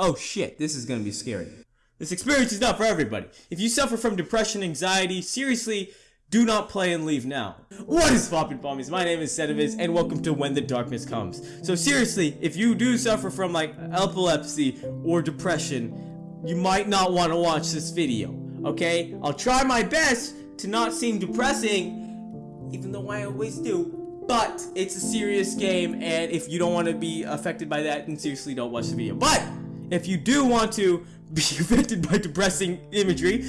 Oh shit, this is gonna be scary. This experience is not for everybody. If you suffer from depression, anxiety, seriously, do not play and leave now. What is poppin' pommies? My name is Sedavis, and welcome to When the Darkness Comes. So seriously, if you do suffer from like epilepsy or depression, you might not want to watch this video. Okay? I'll try my best to not seem depressing, even though I always do. But it's a serious game, and if you don't want to be affected by that, then seriously don't watch the video. But if you do want to be affected by depressing imagery,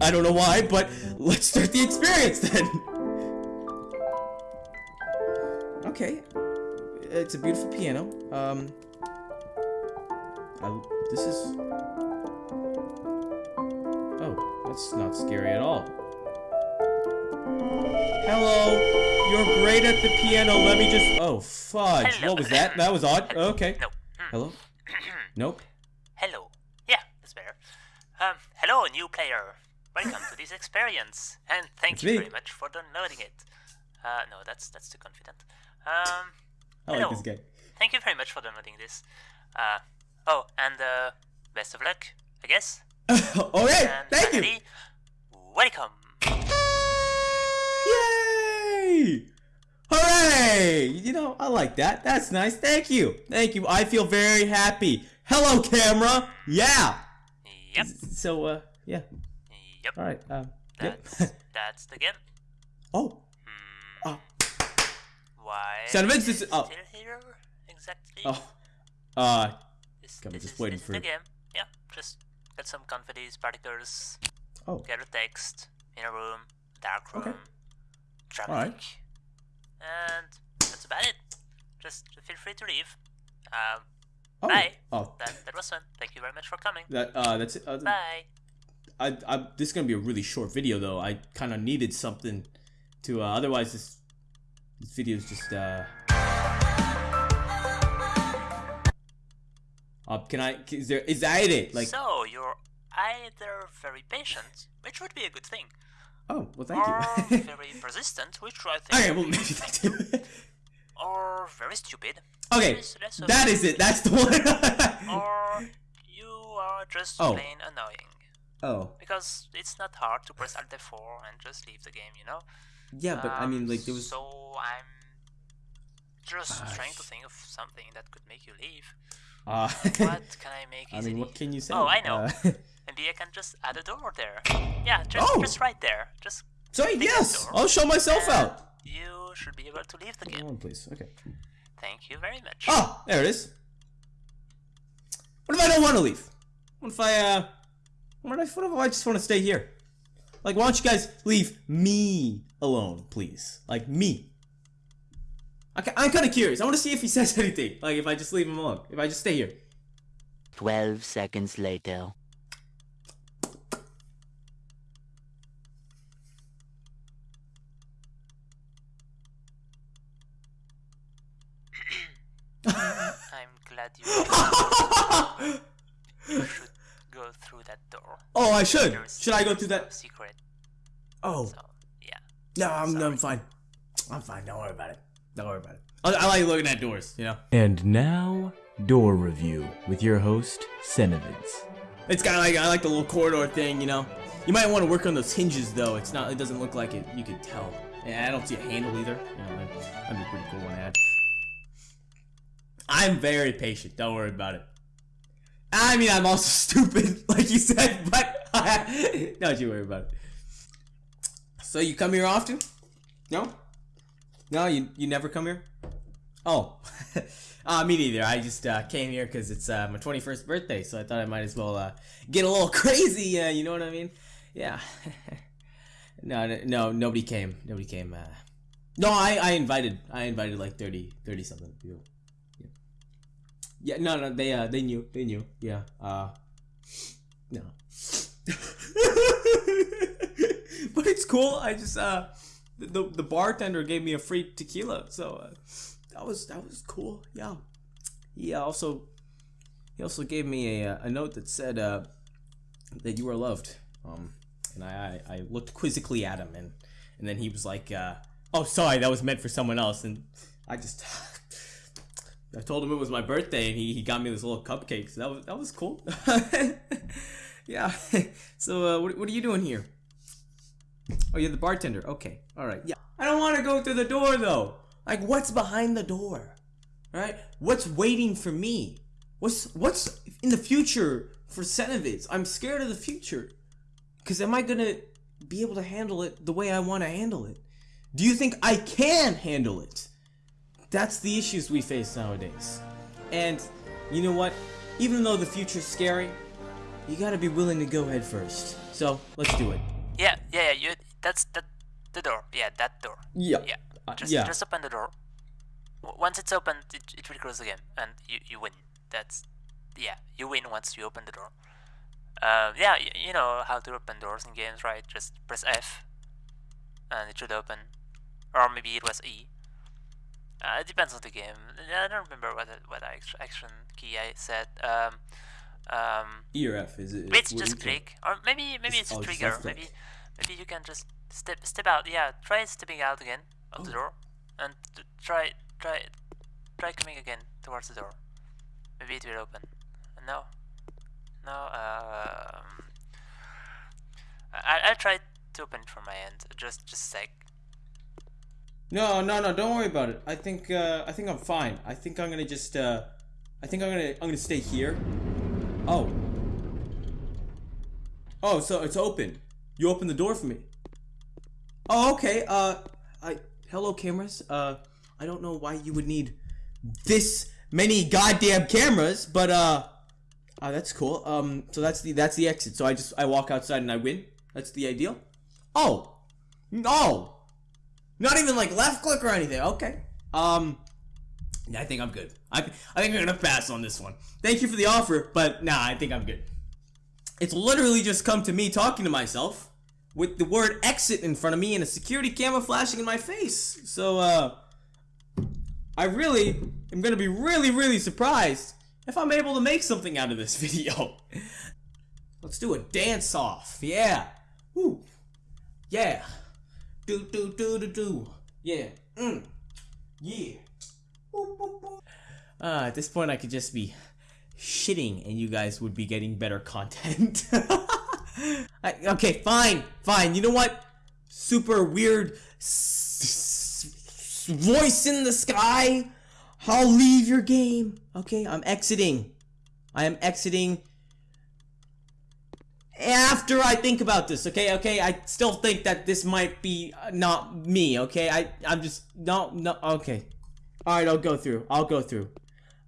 I don't know why, but let's start the experience then. Okay, it's a beautiful piano. Um, I, this is. Oh, that's not scary at all. Hello, you're great at the piano. Let me just. Oh, fudge. Hello. What was that? That was odd. Okay. No. Hello. Nope. Hello. Yeah, that's better. Um, hello, new player. Welcome to this experience, and thank It's you me. very much for downloading it. Uh, no, that's that's too confident. Um, I like this guy. thank you very much for downloading this. Uh, oh, and uh, best of luck, I guess. All right. And Thank you. finally, welcome. Yay! Hooray! You know, I like that. That's nice. Thank you. Thank you. I feel very happy. Hello, camera. Yeah. Yep, So, uh, yeah. yep. All right. Um, yep. That's that's the game. oh. Hmm, Oh. why? Son of is this it is- oh. still here exactly? Oh. Uh. This, I'm this just is, waiting for the game. Yeah, just get some confetti, particles, Oh. get a text in a room, dark room, Okay. traffic, Alright. and that's about it. Just feel free to leave. Um, Oh. Bye. Oh. that that was fun. Thank you very much for coming. That. Uh. That's it. Uh, Bye. I. I. This is gonna be a really short video, though. I kind of needed something to. Uh, otherwise, this. This video is just. Uh. Uh, can I? Is there? Is that it? Like. so you're either very patient, which would be a good thing, Oh. Well, thank or you. very persistent, which I think, Okay, would well, maybe that too. Or very stupid, okay, Less- less of that is it. That's the one. or you are just Oh. plain annoying. oh, Because it's not hard to press Alt F4 and just leave the game, you know? yeah, but I mean, Um, like there was. So I'm just trying to think of something that could make you leave. Uh, What can I make I mean, what can you say? Oh, I know. Uh, Maybe I can just add a door there. Yeah, just, Oh! just right there. Just sorry, yes. I'll show myself and out. You should be able to leave the game. One, please. Okay. Thank you very much. Oh, there it is. What if I don't want to leave? What if I, uh, what if, what if I just want to stay here? Like, why don't you guys leave me alone, please? Like, me. Okay, I'm kind of curious. I want to see if he says anything. Like, if I just leave him alone. If I just stay here. 12 seconds later. I'm glad you you should go through that door. oh, I should. There's Should I go through that? secret? Oh, So yeah. no, I'm, I'm fine. I'm fine. Don't worry about it. Don't worry about it. I, I like looking at doors, you know? And now, Door Review with your host, Senevids. It's kind of like I like the little corridor thing, you know. You might want to work on those hinges though. It's not. It doesn't look like it. You could tell. And I don't see a handle either. You know, that'd, that'd be a pretty cool one to add. I'm very patient. Don't worry about it. I mean, I'm also stupid, like you said, but don't you worry about it. So you come here often? No. No, you you never come here. Oh, uh, me neither. I just uh, came here because it's uh, my 21st birthday, so I thought I might as well uh, get a little crazy. Uh, you know what I mean? Yeah. no, no, no, nobody came. Nobody came. Uh... No, I, I invited. I invited like 30, 30 something people. Yeah. No, no. They, uh, they knew. They knew. Yeah. Uh. No. but it's cool. I just uh, the the bartender gave me a free tequila, so uh, that was that was cool. Yeah. He also he also gave me a, a note that said uh, that you were loved. Um, and I, I I looked quizzically at him, and and then he was like, uh, "Oh, sorry, that was meant for someone else." And I just I told him it was my birthday, and he, he got me this little cupcake. So that was that was cool. yeah. so uh, what what are you doing here? Oh, you're the bartender. Okay. All right. Yeah. I don't want to go through the door though. Like, what's behind the door? Right? What's waiting for me? What's what's in the future for Cenovids? I'm scared of the future. Cause am I gonna be able to handle it the way I want to handle it? Do you think I can handle it? That's the issues we face nowadays. And you know what? Even though the future's scary, you gotta be willing to go head first. So let's do it. Yeah, yeah, yeah. You. That's the the door. Yeah, that door. Yeah. Yeah. Uh, Just yeah. just open the door. Once it's open, it, it will close again, and you you win. That's yeah, you win once you open the door. Um, yeah, y- you know how to open doors in games, right? Just press F, and it should open, or maybe it was E. Uh, it depends on the game. I don't remember what what action key I said. Um, um, E or F is it? it's just click, or maybe maybe it's a oh, trigger. Maybe maybe you can just step step out. Yeah, try stepping out again of Oh. the door, and try try try coming again towards the door. Maybe it will open. No, no. Um, I I'll try to open it from my end. Just just a sec. No, no, no. Don't worry about it. I think uh, I think I'm fine. I think I'm gonna just. Uh, I think I'm gonna I'm gonna stay here. Oh. Oh, so it's open. You opened the door for me. Oh, okay. Uh, I hello cameras. Uh, I don't know why you would need this many goddamn cameras, but uh, uh that's cool. Um, so that's the that's the exit. So I just I walk outside and I win. That's the ideal. Oh, no. Not even like left click or anything. Okay. Um, I think I'm good. I, I think I'm gonna pass on this one. Thank you for the offer, but nah, I think I'm good. It's literally just come to me talking to myself with the word exit in front of me and a security camera flashing in my face. So, uh, I really am gonna be really, really surprised if I'm able to make something out of this video. Let's do a dance off. Yeah. Woo. Yeah. Do do do do do. Yeah. Mm. Yeah. Boop, boop, boop. Uh, at this point, I could just be shitting, and you guys would be getting better content. I, okay, fine, fine. You know what? Super weird voice in the sky. I'll leave your game. Okay, I'm exiting. I am exiting after I think about this, okay, okay, I still think that this might be uh, not me, okay, I, I'm just, no, no, okay, alright, I'll go through, I'll go through,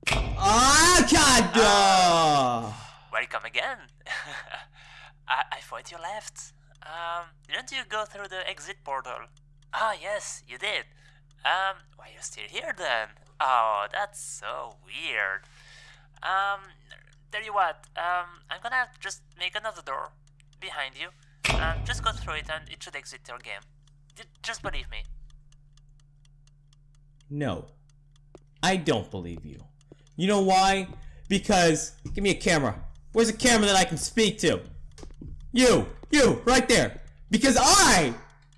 ah, god, ah. Welcome again. I, I thought you left. Um, didn't you go through the exit portal? Ah, yes, you did. Um, why are you still here then? Oh, that's so weird. Um, tell you what, um, I'm gonna just make another door behind you. And just go through it and it should exit your game. Just believe me. no, I don't believe you, you know why, because, give me a camera, where's a camera that I can speak to, you, you, right there, because I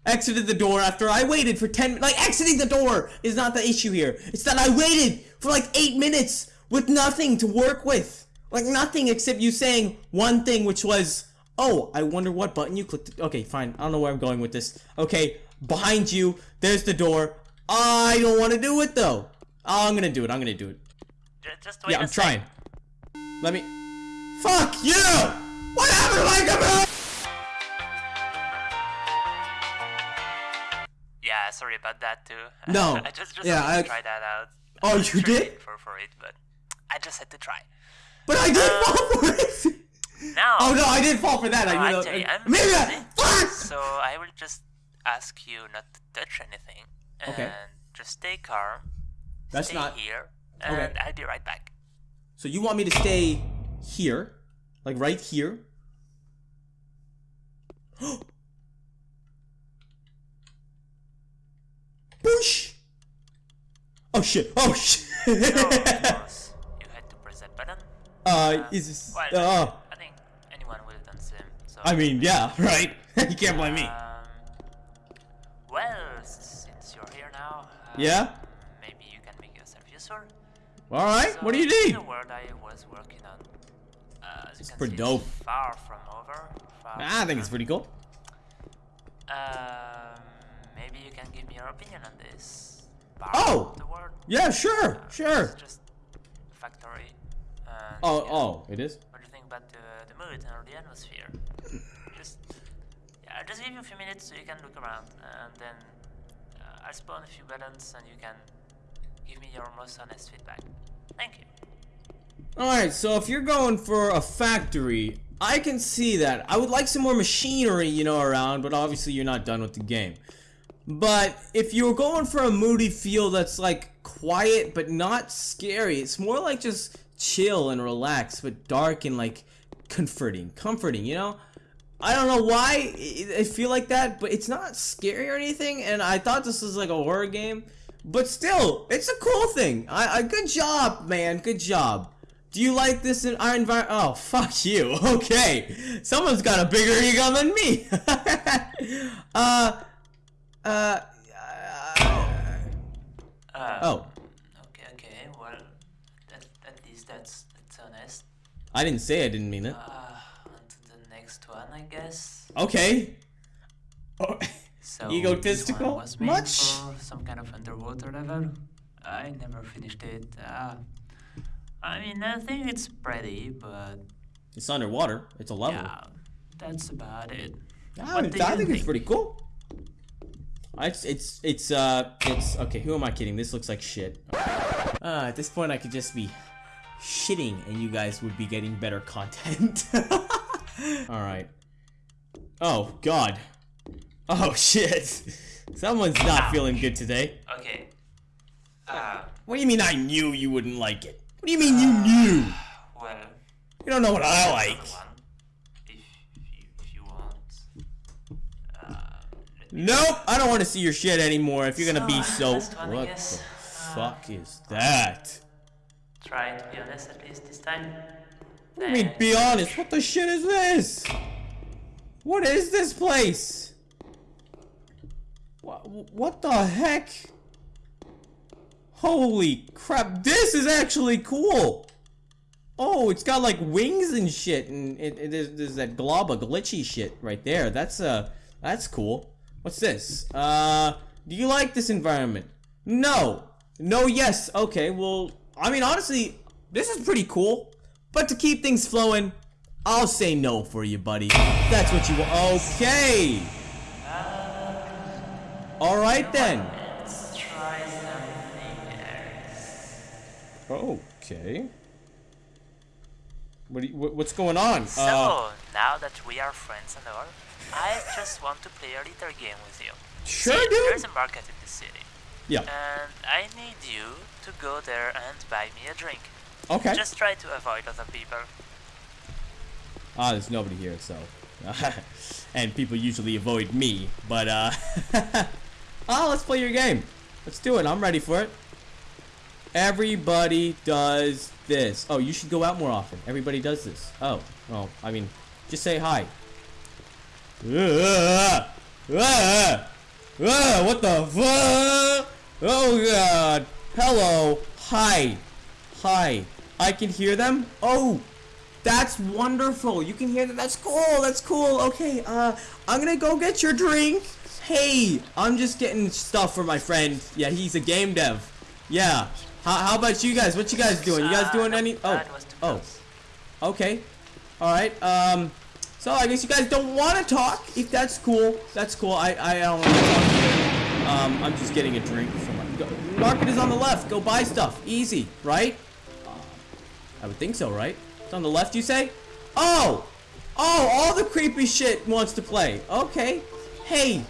exited the door after I waited for 10 like exiting the door is not the issue here. It's that I waited for like 8 minutes with nothing to work with. Like nothing except you saying one thing which was, "Oh, I wonder what button you clicked." Okay, fine. I don't know where I'm going with this. Okay, behind you, there's the door. I don't want to do it though. Oh, I'm going to do it. I'm going to do it. Just wait Yeah, I'm trying. Let me Fuck you! What happened to my computer? Yeah, sorry about that too. No. I just just Yeah, I- try that out. Oh, I you did? For for it, but I just had to try. But I did fall for it. No. Oh no, I did fall for that. No, I, I you know, tell you, uh, I'm maybe busy, I, fuck. So I will just ask you not to touch anything and Okay. just stay calm. That's stay not- here, and Okay. I'll be right back. So you want me to stay here, like right here? Boosh! Oh shit! Oh shit! So of course you had to press that button. Uh, is this? Well, Uh, I think anyone would have done the same. So. I mean, yeah, right. you can't blame me. Um, well, since you're here now. Uh, Yeah. Maybe you can make yourself useful. All right. What do you need? The word I was working on. Uh, can pretty see, dope. Far from over. Far Ah, I think it's pretty cool. Um, maybe you can give me your opinion on this. Oh! of the word. Yeah, sure, Uh, sure. It's just factory. And, Oh, yeah, oh, it is. What do you think about the, the mood or the atmosphere? just yeah, I'll just give you a few minutes so you can look around, and then uh, I'll spawn a few buttons, and you can give me your most honest feedback. Thank you. Alright, so if you're going for a factory, I can see that. I would like some more machinery, you know, around, but obviously you're not done with the game. But if you're going for a moody feel that's like quiet but not scary, it's more like just chill and relaxed, but dark and like comforting. Comforting, you know? I don't know why I feel like that, but it's not scary or anything. And I thought this was like a horror game, but still, it's a cool thing. I, I good job, man. Good job. Do you like this in our environment? Oh, fuck you. Okay, someone's got a bigger ego than me. uh, uh, Uh, oh, Okay, okay. Well, at, least that's that's. I didn't say I didn't mean it. Uh, on to the next one, I guess. Okay. Oh, So Egotistical? This one was made Much? for some kind of underwater level. I never finished it. Uh, I mean, I think it's pretty, but it's underwater. It's a level. yeah, that's about it. I, What do I you think it's pretty cool. It's it's it's uh it's okay. Who am I kidding? This looks like shit. Uh, at this point, I could just be shitting, and you guys would be getting better content. All right. Oh God. Oh shit. Someone's not feeling good today. Okay. Uh, What do you mean I knew you wouldn't like it? What do you mean you knew? well, You don't know what I like. if you, if you want. Uh, Nope, I don't want to see your shit anymore. If you're gonna be So, so. last one, I What the fuck is that? Try to be honest at least this time. I mean, be honest. What the shit is this? What is this place? What, what the heck? Holy crap! This is actually cool. Oh, it's got like wings and shit, and it, it is there's that glob of glitchy shit right there. That's uh, that's cool. What's this? Uh, do you like this environment? No. No. Yes. Okay. Well, I mean, honestly, this is pretty cool. But to keep things flowing, I'll say no for you, buddy. That's what you want. Okay. All right then. Let's try something else. Okay. What, you, what's going on? So, uh, now that we are friends and all, I just want to play a little game with you. sure, See, dude. There's a market in the city, Yeah. and I need you to go there and buy me a drink. Okay. Just try to avoid other people. Ah, there's nobody here, so. and people usually avoid me, but uh. oh, let's play your game. Let's do it. I'm ready for it. Everybody does this. Oh, you should go out more often. Everybody does this. Oh, well, I mean, just say hi. Ah, ah, ah, what the fuck? Oh god. Hello. Hi. Hi. I can hear them? Oh, that's wonderful. You can hear that. That's cool. That's cool. Okay, uh, I'm gonna go get your drink. Hey, I'm just getting stuff for my friend. Yeah, he's a game dev. Yeah. How, how about you guys? What you guys doing? You guys Ah, doing any? Oh, that was too oh. Okay. Alright, um, so I guess you guys don't want to talk. If that's cool, that's cool. I, I don't want to talk to you. Um, I'm just getting a drink from my... Go, market is on the left. Go buy stuff. Easy, right? I would think so, right? It's on the left, you say? Oh! Oh, all the creepy shit wants to play. Okay. Hey,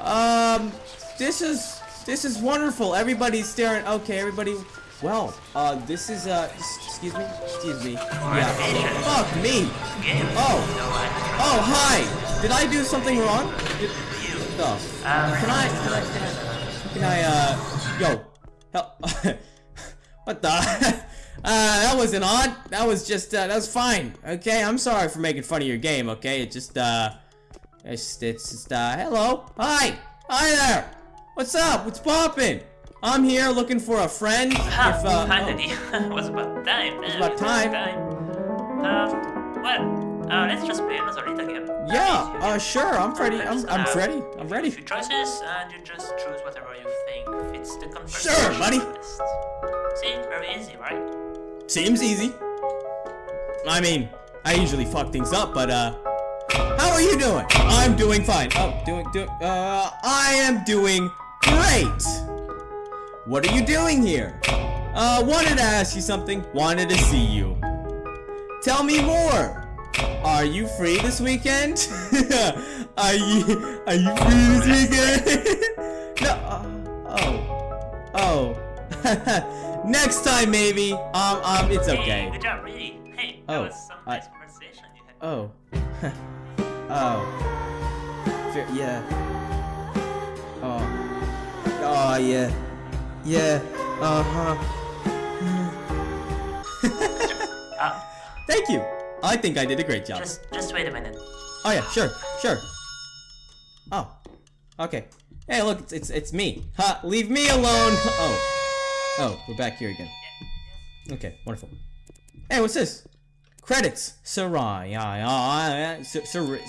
um, this is this is wonderful. Everybody's staring. Okay, everybody. Well, uh, this is uh, excuse me, excuse me. Yeah. Fuck me. Oh. Oh, hi. Did I do something wrong? Did, oh. Can I? Can I? Can I? Can I? Uh, yo. Hell. what the? Uh, that wasn't odd. That was just, uh, that was fine. Okay, I'm sorry for making fun of your game, okay? It just, uh, it's, it's just, uh, hello? Hi! Hi there! What's up? What's poppin'? I'm here looking for a friend. Ah, if, uh, finally. it was about time. It was about time. Um, well, uh, let's just play another little game. yeah, uh, sure. I'm ready. I'm, I'm Uh, ready. I'm A ready. few choices, and you just choose whatever you think fits the conversation. Sure, buddy. list. See, very easy, right? Seems easy. I mean, I usually fuck things up, but uh, how are you doing? I'm doing fine. Oh, doing, doing, uh, I am doing great. What are you doing here? Uh, wanted to ask you something. Wanted to see you. Tell me more. Are you free this weekend? are you, are you free this weekend? no. Uh, oh. Oh. Next time, maybe. Um, um, it's okay. Hey, good job, really. Hey, that Oh, was some I- nice conversation you had. Oh. oh. Yeah. Oh. Oh, yeah. Yeah. Uh-huh. Uh, Thank you. I think I did a great job. just, just wait a minute. Oh yeah, sure, sure. Oh, okay. Hey, look, it's it's, it's me. Ha! Leave me alone. Oh, oh, we're back here again. Okay, wonderful. Hey, what's this? Credits. Sarai. Sarai.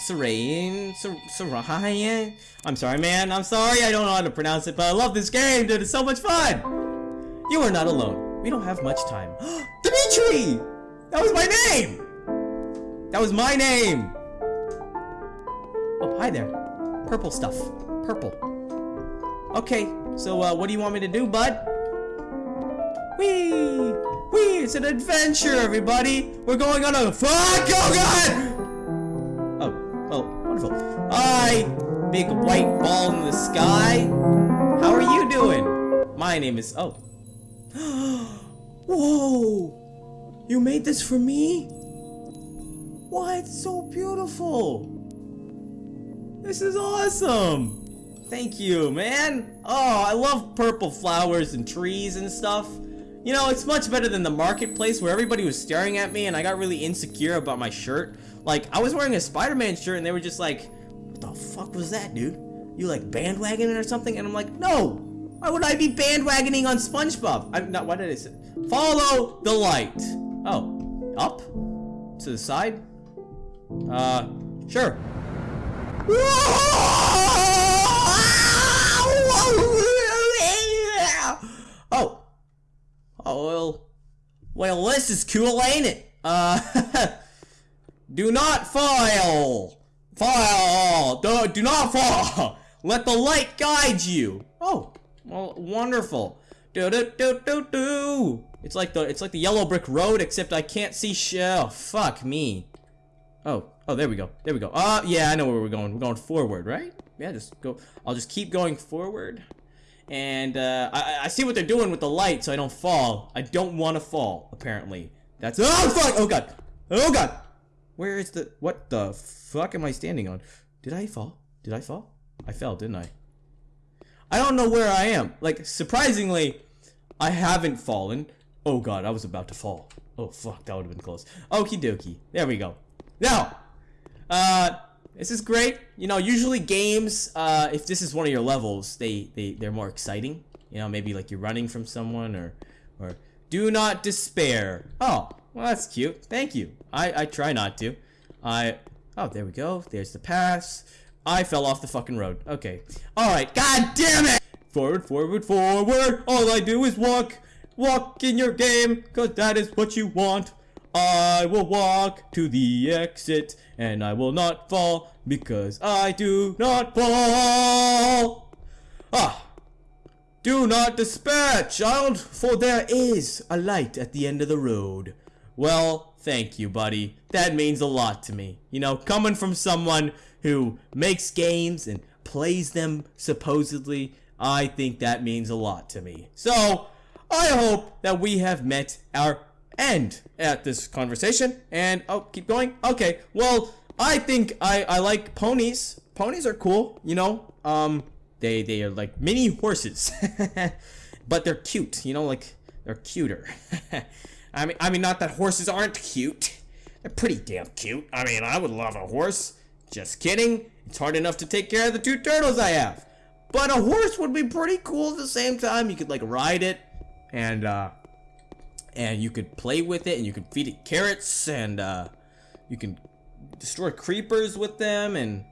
Sarai. I'm sorry, man. I'm sorry. I don't know how to pronounce it, but I love this game, dude. It's so much fun. You are not alone. We don't have much time. Dimitri! That was my name! That was my name! Oh, hi there. Purple stuff. Purple. Okay, so uh, what do you want me to do, bud? Whee! Whee! It's an adventure, everybody! We're going on a fuck! Oh god! Oh, oh, wonderful. Hi, big white ball in the sky. How are you doing? My name is. Oh. Whoa! You made this for me? What? So beautiful! This is awesome! Thank you, man! Oh, I love purple flowers and trees and stuff. You know, it's much better than the marketplace where everybody was staring at me and I got really insecure about my shirt. Like, I was wearing a Spider-Man shirt and they were just like, what the fuck was that, dude? You like bandwagoning or something? And I'm like, no! Why would I be bandwagoning on SpongeBob? I'm not, what did I say? Follow the light. Oh, up? To the side? Uh, sure. Oh. Oh, well. Well, this is cool, ain't it? Uh, do not fall. Fall. Do, do not fall. Let the light guide you. Oh, well, wonderful. Do do do do do. It's like the it's like the yellow brick road, except I can't see sh- oh, fuck me. Oh, oh, there we go. There we go. Uh, yeah, I know where we're going. We're going forward, right? Yeah, just go. I'll just keep going forward. And, uh, I, I see what they're doing with the light, so I don't fall. I don't want to fall, apparently. That's- Oh, fuck! Oh, God! Oh, God! Where is the- What the fuck am I standing on? Did I fall? Did I fall? I fell, didn't I? I don't know where I am. Like, surprisingly, I haven't fallen. Oh god, I was about to fall. Oh fuck, that would have been close. Okie dokie. There we go. Now, uh, this is great. You know, usually games, uh, if this is one of your levels, they, they, they're more exciting. You know, maybe like you're running from someone or, or do not despair. Oh, well that's cute. Thank you. I, I try not to. I, oh, there we go. There's the pass. I fell off the fucking road. Okay. Alright, god damn it! Forward, forward, forward. All I do is walk. Walk in your game, cause that is what you want. I will walk to the exit, and I will not fall, because I do not fall. Ah. Do not despair, child, for there is a light at the end of the road. Well, thank you, buddy. That means a lot to me. You know, coming from someone who makes games and plays them supposedly, I think that means a lot to me. So, I hope that we have met our end at this conversation. And, oh, keep going? Okay, well, I think I, I like ponies. Ponies are cool, you know? Um, they, they are like mini horses. but they're cute, you know, like, they're cuter. I mean, I mean, not that horses aren't cute. They're pretty damn cute. I mean, I would love a horse. Just kidding. It's hard enough to take care of the two turtles I have. but a horse would be pretty cool at the same time. You could like ride it, and uh, and you could play with it, and you could feed it carrots, and uh, you can destroy creepers with them, and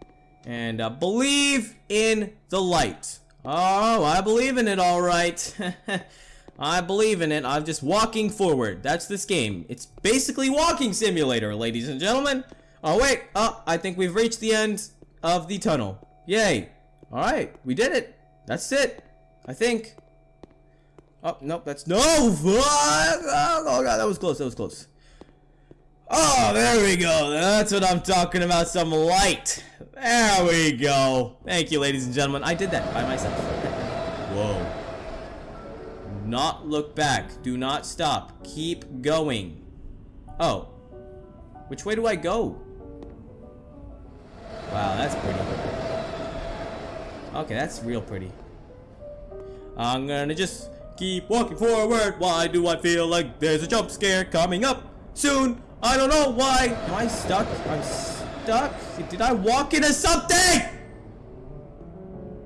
and uh, believe in the light. Oh, I believe in it, all right. I believe in it. I'm just walking forward. That's this game. It's basically walking simulator, ladies and gentlemen. Oh, wait. Oh, I think we've reached the end of the tunnel. Yay. All right. We did it. That's it. I think. Oh, nope. That's no. Oh, oh, God. That was close. That was close. Oh, there we go. That's what I'm talking about. Some light. There we go. Thank you, ladies and gentlemen. I did that by myself. Whoa. Not look back. Do not stop. Keep going. Oh. Which way do I go? Wow, that's pretty. Okay, that's real pretty. I'm gonna just keep walking forward. Why do I feel like there's a jump scare coming up soon? I don't know why. Am I stuck? I'm stuck? Did I walk into something?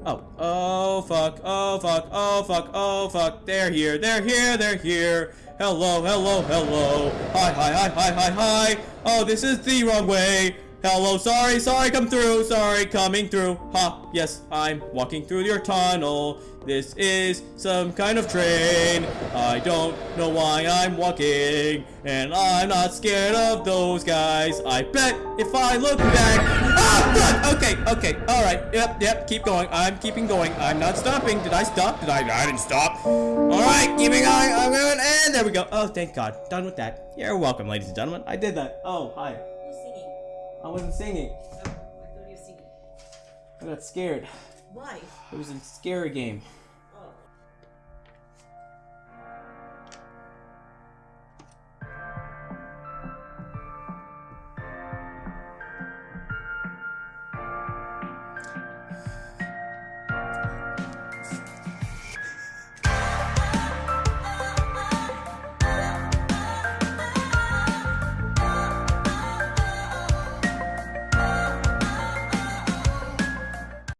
Oh, oh fuck, oh fuck, oh fuck, oh fuck. They're here, they're here, they're here. Hello, hello, hello. Hi, hi, hi, hi, hi, hi. Oh, this is the wrong way. Hello, sorry, sorry, come through, sorry, coming through. Ha, yes, I'm walking through your tunnel. This is some kind of train. I don't know why I'm walking, and I'm not scared of those guys. I bet if I look back. Ah! Okay, okay, all right. Yep, yep. Keep going. I'm keeping going. I'm not stopping. Did I stop? Did I? I didn't stop. All right, keeping going. I'm going, and there we go. Oh, thank God. Done with that. You're welcome, ladies and gentlemen. I did that. Oh, hi. I wasn't singing. Oh, I thought you were singing. I got scared. Why? It was a scary game.